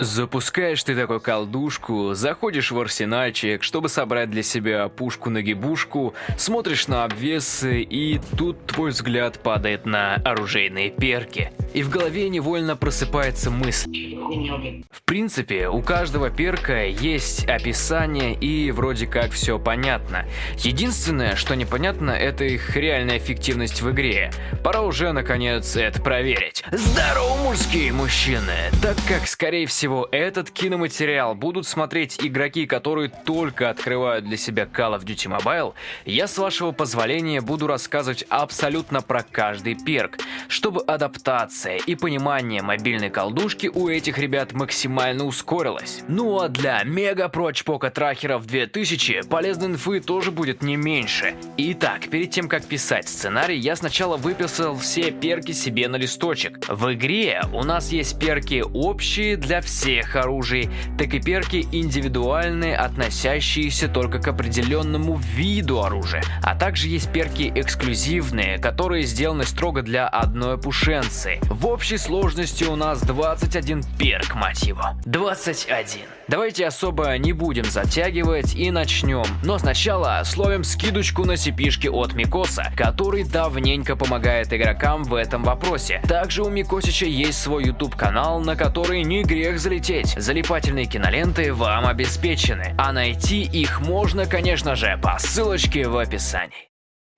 Запускаешь ты такую колдушку, заходишь в арсенальчик, чтобы собрать для себя пушку-нагибушку, смотришь на обвесы, и тут твой взгляд падает на оружейные перки. И в голове невольно просыпается мысль. В принципе, у каждого перка есть описание и вроде как все понятно. Единственное, что непонятно, это их реальная эффективность в игре. Пора уже наконец это проверить. Здорово, мужские мужчины! Так как, скорее всего, всего, этот киноматериал будут смотреть игроки, которые только открывают для себя Call of Duty Mobile, я, с вашего позволения, буду рассказывать абсолютно про каждый перк, чтобы адаптация и понимание мобильной колдушки у этих ребят максимально ускорилась. Ну а для мега прочпока трахеров 2000 полезной инфы тоже будет не меньше. Итак, перед тем как писать сценарий, я сначала выписал все перки себе на листочек. В игре у нас есть перки общие для всех всех оружий, так и перки индивидуальные, относящиеся только к определенному виду оружия. А также есть перки эксклюзивные, которые сделаны строго для одной пушенцы. В общей сложности у нас 21 перк, его. 21. Давайте особо не будем затягивать и начнем. Но сначала словим скидочку на сипишки от Микоса, который давненько помогает игрокам в этом вопросе. Также у Микосича есть свой YouTube канал, на который не грех залететь. Залипательные киноленты вам обеспечены, а найти их можно, конечно же, по ссылочке в описании.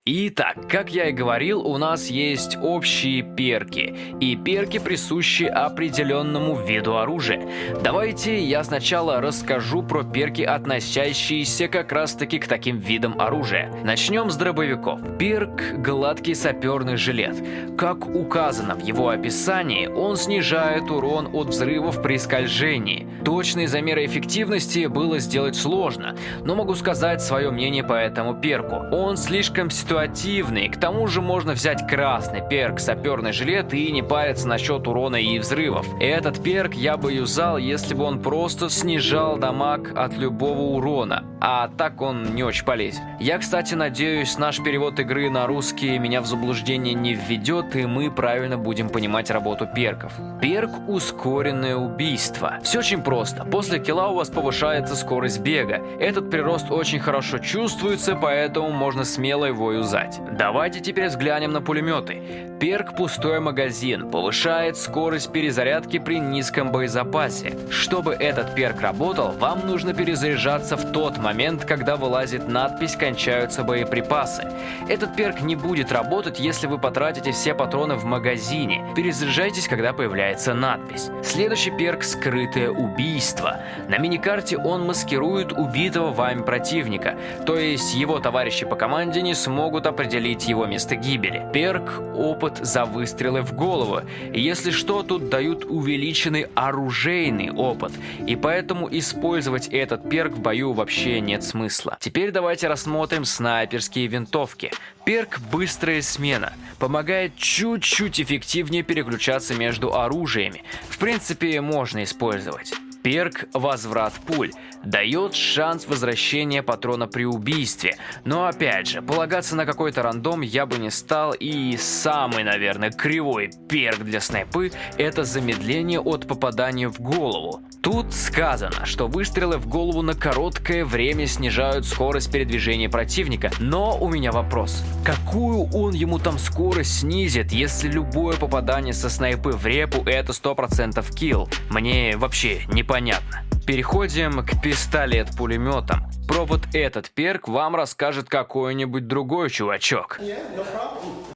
Итак, как я и говорил, у нас есть общие перки, и перки присущи определенному виду оружия. Давайте я сначала расскажу про перки, относящиеся как раз таки к таким видам оружия. Начнем с дробовиков. Перк – гладкий саперный жилет. Как указано в его описании, он снижает урон от взрывов при скольжении. Точные замеры эффективности было сделать сложно, но могу сказать свое мнение по этому перку. Он слишком ситуативный, к тому же можно взять красный перк саперный жилет и не париться насчет урона и взрывов. Этот перк я бы юзал, если бы он просто снижал дамаг от любого урона, а так он не очень полезен. Я, кстати, надеюсь, наш перевод игры на русский меня в заблуждение не введет, и мы правильно будем понимать работу перков. Перк ускоренное убийство. Все очень просто. После килла у вас повышается скорость бега. Этот прирост очень хорошо чувствуется, поэтому можно смело его юзать. Давайте теперь взглянем на пулеметы. Перк «Пустой магазин» повышает скорость перезарядки при низком боезапасе. Чтобы этот перк работал, вам нужно перезаряжаться в тот момент, когда вылазит надпись «Кончаются боеприпасы». Этот перк не будет работать, если вы потратите все патроны в магазине. Перезаряжайтесь, когда появляется надпись. Следующий перк «Скрытое убийство» убийства. На миникарте он маскирует убитого вами противника, то есть его товарищи по команде не смогут определить его место гибели. Перк – опыт за выстрелы в голову. Если что, тут дают увеличенный оружейный опыт, и поэтому использовать этот перк в бою вообще нет смысла. Теперь давайте рассмотрим снайперские винтовки. Перк «Быстрая смена» помогает чуть-чуть эффективнее переключаться между оружиями. В принципе, можно использовать. Перк «Возврат пуль» дает шанс возвращения патрона при убийстве. Но опять же, полагаться на какой-то рандом я бы не стал и самый, наверное, кривой перк для снайпы – это замедление от попадания в голову. Тут сказано, что выстрелы в голову на короткое время снижают скорость передвижения противника, но у меня вопрос. Какую он ему там скорость снизит, если любое попадание со снайпы в репу это 100% килл? Мне вообще непонятно. Переходим к пистолет-пулеметам. Про вот этот перк вам расскажет какой-нибудь другой чувачок.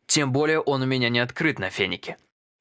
Тем более он у меня не открыт на фенике.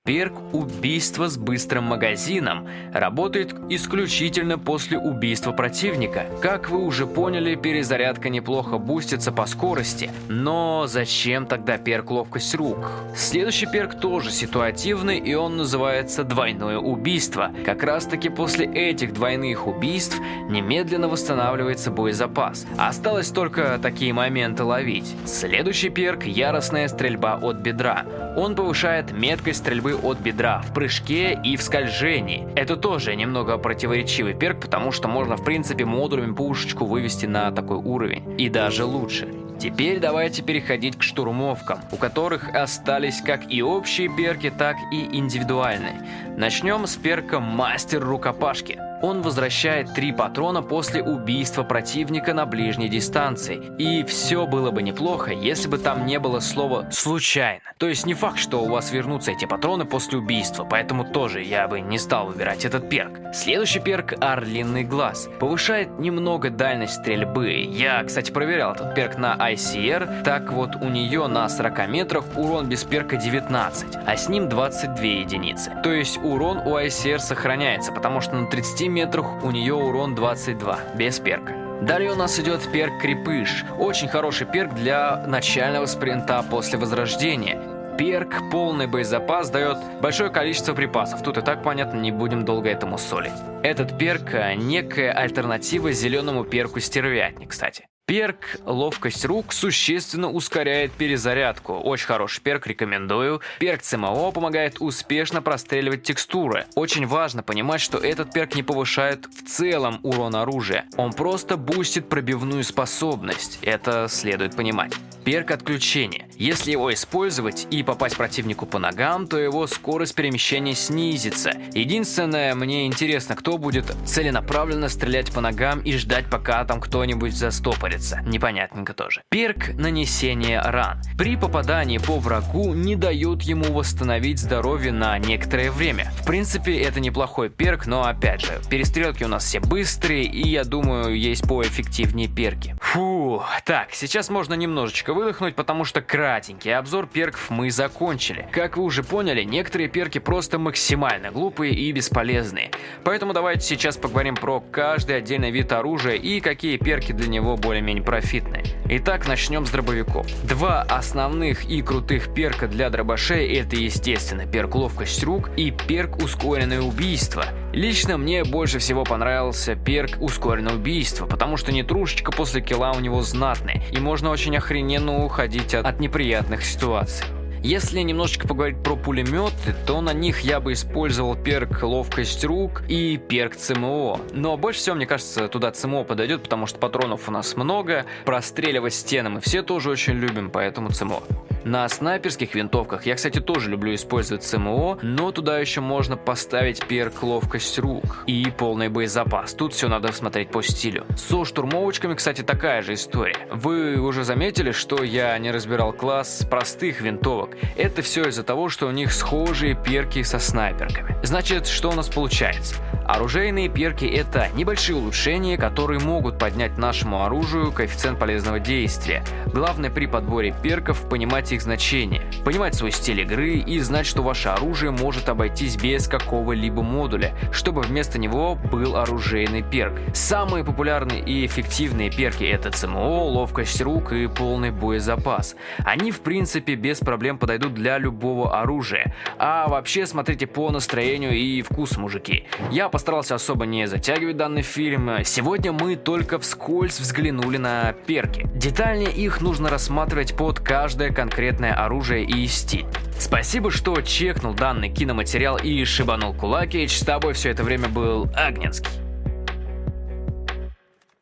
Перк «Убийство с быстрым магазином» работает исключительно после убийства противника. Как вы уже поняли, перезарядка неплохо бустится по скорости, но зачем тогда перк «Ловкость рук»? Следующий перк тоже ситуативный, и он называется «Двойное убийство». Как раз таки после этих двойных убийств немедленно восстанавливается боезапас. Осталось только такие моменты ловить. Следующий перк – яростная стрельба от бедра. Он повышает меткость стрельбы от бедра в прыжке и в скольжении. Это тоже немного противоречивый перк, потому что можно в принципе модулями пушечку вывести на такой уровень. И даже лучше. Теперь давайте переходить к штурмовкам, у которых остались как и общие перки, так и индивидуальные. Начнем с перка «Мастер рукопашки». Он возвращает три патрона после убийства противника на ближней дистанции. И все было бы неплохо, если бы там не было слова «случайно». То есть не факт, что у вас вернутся эти патроны после убийства, поэтому тоже я бы не стал выбирать этот перк. Следующий перк «Орлиный глаз». Повышает немного дальность стрельбы. Я, кстати, проверял этот перк на ICR. Так вот, у нее на 40 метрах урон без перка 19, а с ним 22 единицы. То есть урон у ICR сохраняется, потому что на 30 метрах у нее урон 22, без перка. Далее у нас идет перк Крепыш. Очень хороший перк для начального спринта после возрождения. Перк полный боезапас дает большое количество припасов. Тут и так понятно, не будем долго этому солить. Этот перк некая альтернатива зеленому перку стервятник, кстати. Перк «Ловкость рук» существенно ускоряет перезарядку. Очень хороший перк, рекомендую. Перк ЦМО помогает успешно простреливать текстуры. Очень важно понимать, что этот перк не повышает в целом урон оружия. Он просто бустит пробивную способность. Это следует понимать. Перк отключения. Если его использовать и попасть противнику по ногам, то его скорость перемещения снизится. Единственное, мне интересно, кто будет целенаправленно стрелять по ногам и ждать, пока там кто-нибудь застопорится. Непонятненько тоже. Перк нанесения ран. При попадании по врагу не дают ему восстановить здоровье на некоторое время. В принципе, это неплохой перк, но опять же, перестрелки у нас все быстрые, и я думаю, есть поэффективнее перки. Фу, так, сейчас можно немножечко выдохнуть, потому что кратенький обзор перков мы закончили. Как вы уже поняли, некоторые перки просто максимально глупые и бесполезные. Поэтому давайте сейчас поговорим про каждый отдельный вид оружия и какие перки для него более-менее профитные. Итак, начнем с дробовиков. Два основных и крутых перка для дробашей это, естественно, перк ловкость рук и перк ускоренное убийство. Лично мне больше всего понравился перк ускоренное убийство, потому что нетрушечка после килла у него знатная, и можно очень охрененно уходить от, от неприятных ситуаций. Если немножечко поговорить про пулеметы, то на них я бы использовал перк ловкость рук и перк ЦМО. Но больше всего, мне кажется, туда ЦМО подойдет, потому что патронов у нас много, простреливать стены мы все тоже очень любим, поэтому ЦМО. На снайперских винтовках я, кстати, тоже люблю использовать СМО, но туда еще можно поставить перк ловкость рук и полный боезапас. Тут все надо смотреть по стилю. Со штурмовочками, кстати, такая же история. Вы уже заметили, что я не разбирал класс простых винтовок. Это все из-за того, что у них схожие перки со снайперками. Значит, что у нас получается? Оружейные перки это небольшие улучшения, которые могут поднять нашему оружию коэффициент полезного действия. Главное при подборе перков понимать их значение, понимать свой стиль игры и знать, что ваше оружие может обойтись без какого-либо модуля, чтобы вместо него был оружейный перк. Самые популярные и эффективные перки это ЦМО, ловкость рук и полный боезапас. Они в принципе без проблем подойдут для любого оружия. А вообще смотрите по настроению и вкусу, мужики. Я постарался особо не затягивать данный фильм. Сегодня мы только вскользь взглянули на перки. Детальнее их нужно рассматривать под каждое конкретное оружие и стиль. Спасибо, что чекнул данный киноматериал и шибанул кулакич. С тобой все это время был Агненский.